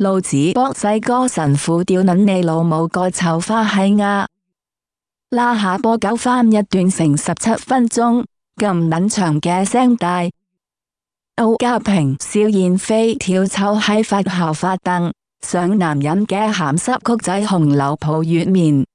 老子博世哥神父吊撚你老母个臭花喜鸭，拉下波九翻一段成十七分钟咁撚长嘅声带。欧家平、笑燕飞跳臭喺发校发凳上，男人嘅咸湿曲仔《红楼抱月面。